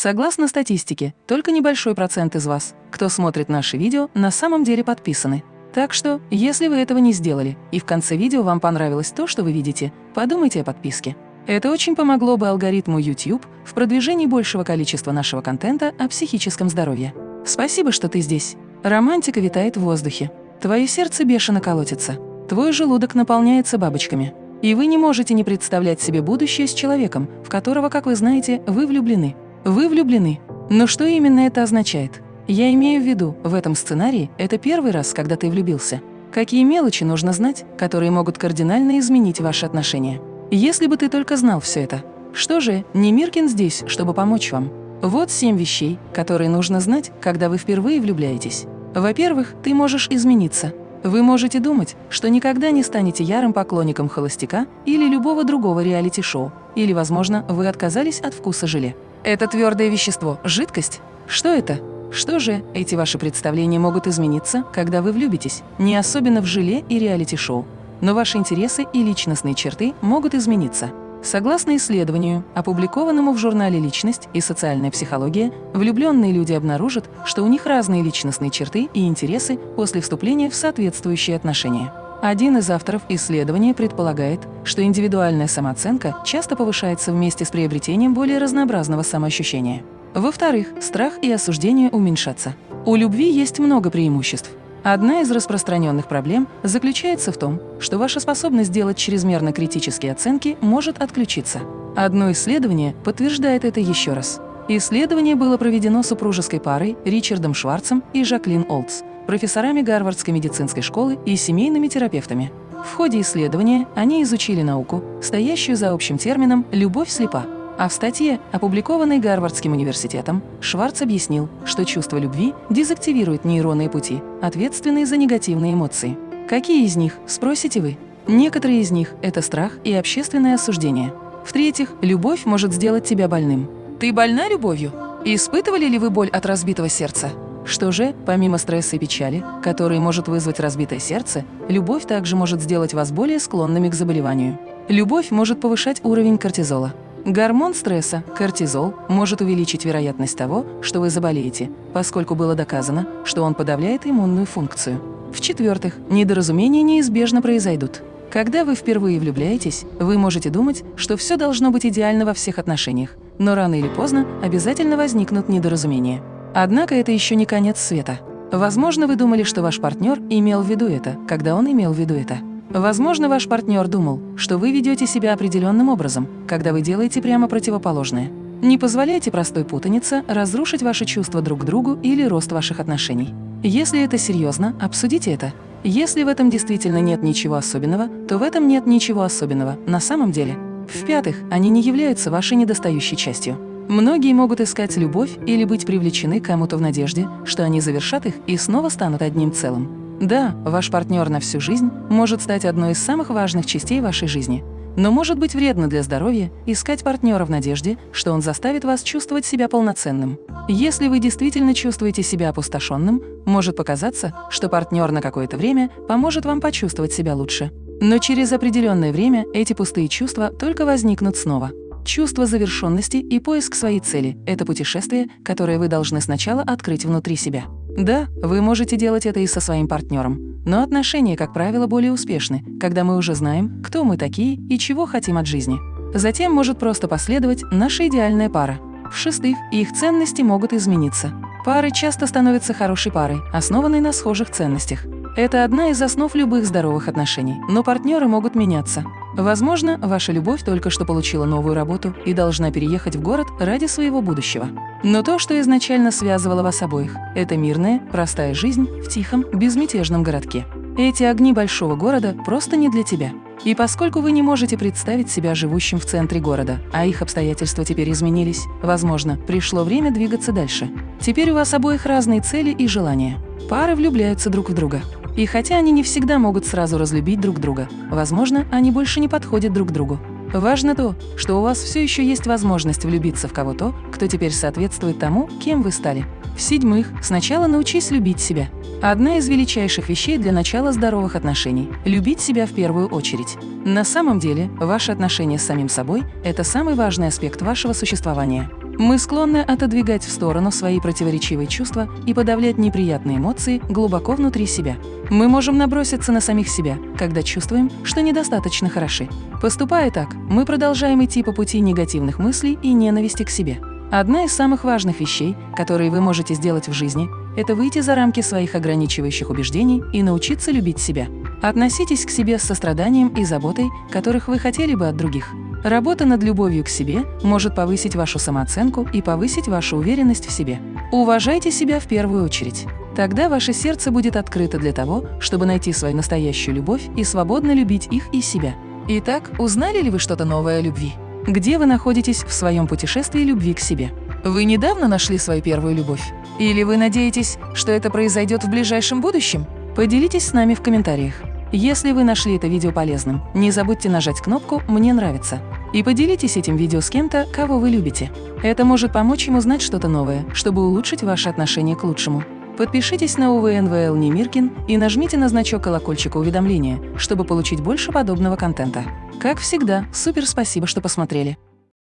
Согласно статистике, только небольшой процент из вас, кто смотрит наши видео, на самом деле подписаны. Так что, если вы этого не сделали, и в конце видео вам понравилось то, что вы видите, подумайте о подписке. Это очень помогло бы алгоритму YouTube в продвижении большего количества нашего контента о психическом здоровье. Спасибо, что ты здесь. Романтика витает в воздухе. Твое сердце бешено колотится. Твой желудок наполняется бабочками. И вы не можете не представлять себе будущее с человеком, в которого, как вы знаете, вы влюблены. Вы влюблены. Но что именно это означает? Я имею в виду, в этом сценарии это первый раз, когда ты влюбился. Какие мелочи нужно знать, которые могут кардинально изменить ваши отношения? Если бы ты только знал все это. Что же, Немиркин здесь, чтобы помочь вам. Вот семь вещей, которые нужно знать, когда вы впервые влюбляетесь. Во-первых, ты можешь измениться. Вы можете думать, что никогда не станете ярым поклонником холостяка или любого другого реалити-шоу, или, возможно, вы отказались от вкуса желе. Это твердое вещество – жидкость? Что это? Что же, эти ваши представления могут измениться, когда вы влюбитесь, не особенно в желе и реалити-шоу. Но ваши интересы и личностные черты могут измениться. Согласно исследованию, опубликованному в журнале «Личность и социальная психология», влюбленные люди обнаружат, что у них разные личностные черты и интересы после вступления в соответствующие отношения. Один из авторов исследования предполагает, что индивидуальная самооценка часто повышается вместе с приобретением более разнообразного самоощущения. Во-вторых, страх и осуждение уменьшатся. У любви есть много преимуществ. Одна из распространенных проблем заключается в том, что ваша способность делать чрезмерно критические оценки может отключиться. Одно исследование подтверждает это еще раз. Исследование было проведено супружеской парой Ричардом Шварцем и Жаклин Олдс, профессорами Гарвардской медицинской школы и семейными терапевтами. В ходе исследования они изучили науку, стоящую за общим термином «любовь слепа», а в статье, опубликованной Гарвардским университетом, Шварц объяснил, что чувство любви дезактивирует нейронные пути, ответственные за негативные эмоции. Какие из них, спросите вы? Некоторые из них – это страх и общественное осуждение. В-третьих, любовь может сделать тебя больным. Ты больна любовью? Испытывали ли вы боль от разбитого сердца? Что же, помимо стресса и печали, которые может вызвать разбитое сердце, любовь также может сделать вас более склонными к заболеванию. Любовь может повышать уровень кортизола. Гормон стресса, кортизол, может увеличить вероятность того, что вы заболеете, поскольку было доказано, что он подавляет иммунную функцию. В-четвертых, недоразумения неизбежно произойдут. Когда вы впервые влюбляетесь, вы можете думать, что все должно быть идеально во всех отношениях, но рано или поздно обязательно возникнут недоразумения. Однако это еще не конец света. Возможно, вы думали, что ваш партнер имел в виду это, когда он имел в виду это. Возможно, ваш партнер думал, что вы ведете себя определенным образом, когда вы делаете прямо противоположное. Не позволяйте простой путанице разрушить ваши чувства друг к другу или рост ваших отношений. Если это серьезно, обсудите это. Если в этом действительно нет ничего особенного, то в этом нет ничего особенного на самом деле. В-пятых, они не являются вашей недостающей частью. Многие могут искать любовь или быть привлечены кому-то в надежде, что они завершат их и снова станут одним целым. Да, ваш партнер на всю жизнь может стать одной из самых важных частей вашей жизни, но может быть вредно для здоровья искать партнера в надежде, что он заставит вас чувствовать себя полноценным. Если вы действительно чувствуете себя опустошенным, может показаться, что партнер на какое-то время поможет вам почувствовать себя лучше. Но через определенное время эти пустые чувства только возникнут снова. Чувство завершенности и поиск своей цели – это путешествие, которое вы должны сначала открыть внутри себя. Да, вы можете делать это и со своим партнером, но отношения, как правило, более успешны, когда мы уже знаем, кто мы такие и чего хотим от жизни. Затем может просто последовать наша идеальная пара. В-шестых, их ценности могут измениться. Пары часто становятся хорошей парой, основанной на схожих ценностях. Это одна из основ любых здоровых отношений, но партнеры могут меняться. Возможно, ваша любовь только что получила новую работу и должна переехать в город ради своего будущего. Но то, что изначально связывало вас обоих, это мирная, простая жизнь в тихом, безмятежном городке. Эти огни большого города просто не для тебя. И поскольку вы не можете представить себя живущим в центре города, а их обстоятельства теперь изменились, возможно, пришло время двигаться дальше. Теперь у вас обоих разные цели и желания. Пары влюбляются друг в друга. И хотя они не всегда могут сразу разлюбить друг друга, возможно, они больше не подходят друг другу. Важно то, что у вас все еще есть возможность влюбиться в кого-то, кто теперь соответствует тому, кем вы стали. В-седьмых, сначала научись любить себя. Одна из величайших вещей для начала здоровых отношений – любить себя в первую очередь. На самом деле, ваши отношения с самим собой – это самый важный аспект вашего существования. Мы склонны отодвигать в сторону свои противоречивые чувства и подавлять неприятные эмоции глубоко внутри себя. Мы можем наброситься на самих себя, когда чувствуем, что недостаточно хороши. Поступая так, мы продолжаем идти по пути негативных мыслей и ненависти к себе. Одна из самых важных вещей, которые вы можете сделать в жизни, это выйти за рамки своих ограничивающих убеждений и научиться любить себя. Относитесь к себе с состраданием и заботой, которых вы хотели бы от других. Работа над любовью к себе может повысить вашу самооценку и повысить вашу уверенность в себе. Уважайте себя в первую очередь. Тогда ваше сердце будет открыто для того, чтобы найти свою настоящую любовь и свободно любить их и себя. Итак, узнали ли вы что-то новое о любви? Где вы находитесь в своем путешествии любви к себе? Вы недавно нашли свою первую любовь? Или вы надеетесь, что это произойдет в ближайшем будущем? Поделитесь с нами в комментариях. Если вы нашли это видео полезным, не забудьте нажать кнопку «Мне нравится» и поделитесь этим видео с кем-то, кого вы любите. Это может помочь им узнать что-то новое, чтобы улучшить ваши отношения к лучшему. Подпишитесь на УВНВЛ Немиркин и нажмите на значок колокольчика уведомления, чтобы получить больше подобного контента. Как всегда, супер спасибо, что посмотрели.